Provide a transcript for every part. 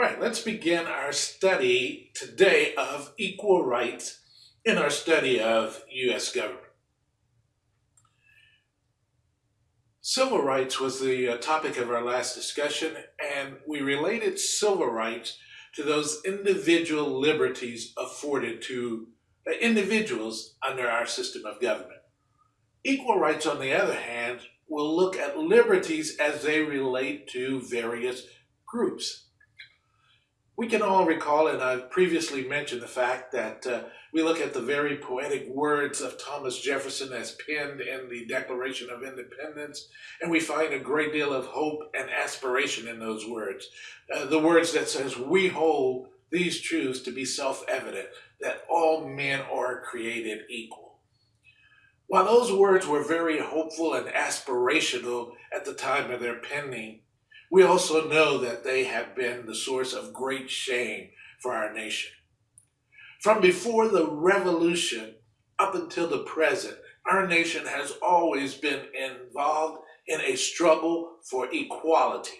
All right, let's begin our study today of equal rights in our study of U.S. government. Civil rights was the uh, topic of our last discussion, and we related civil rights to those individual liberties afforded to uh, individuals under our system of government. Equal rights, on the other hand, will look at liberties as they relate to various groups. We can all recall, and I've previously mentioned the fact that uh, we look at the very poetic words of Thomas Jefferson as penned in the Declaration of Independence, and we find a great deal of hope and aspiration in those words. Uh, the words that says, we hold these truths to be self-evident, that all men are created equal. While those words were very hopeful and aspirational at the time of their penning, we also know that they have been the source of great shame for our nation. From before the revolution up until the present, our nation has always been involved in a struggle for equality.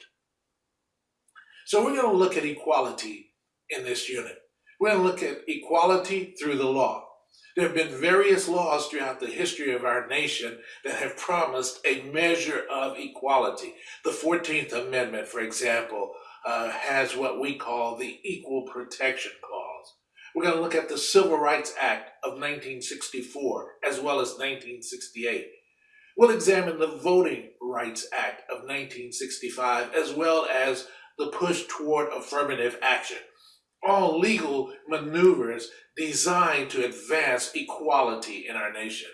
So we're going to look at equality in this unit. We're going to look at equality through the law. There have been various laws throughout the history of our nation that have promised a measure of equality. The 14th Amendment, for example, uh, has what we call the Equal Protection Clause. We're going to look at the Civil Rights Act of 1964 as well as 1968. We'll examine the Voting Rights Act of 1965 as well as the push toward affirmative action all legal maneuvers designed to advance equality in our nation.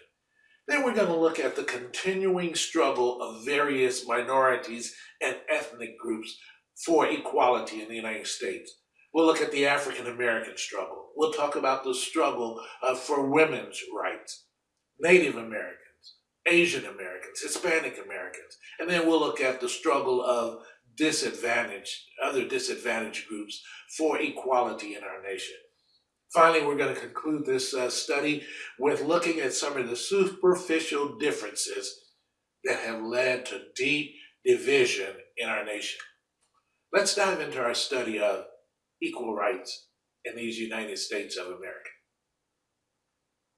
Then we're going to look at the continuing struggle of various minorities and ethnic groups for equality in the United States. We'll look at the African American struggle. We'll talk about the struggle uh, for women's rights, Native Americans, Asian Americans, Hispanic Americans, and then we'll look at the struggle of disadvantaged, other disadvantaged groups for equality in our nation. Finally, we're going to conclude this uh, study with looking at some of the superficial differences that have led to deep division in our nation. Let's dive into our study of equal rights in these United States of America.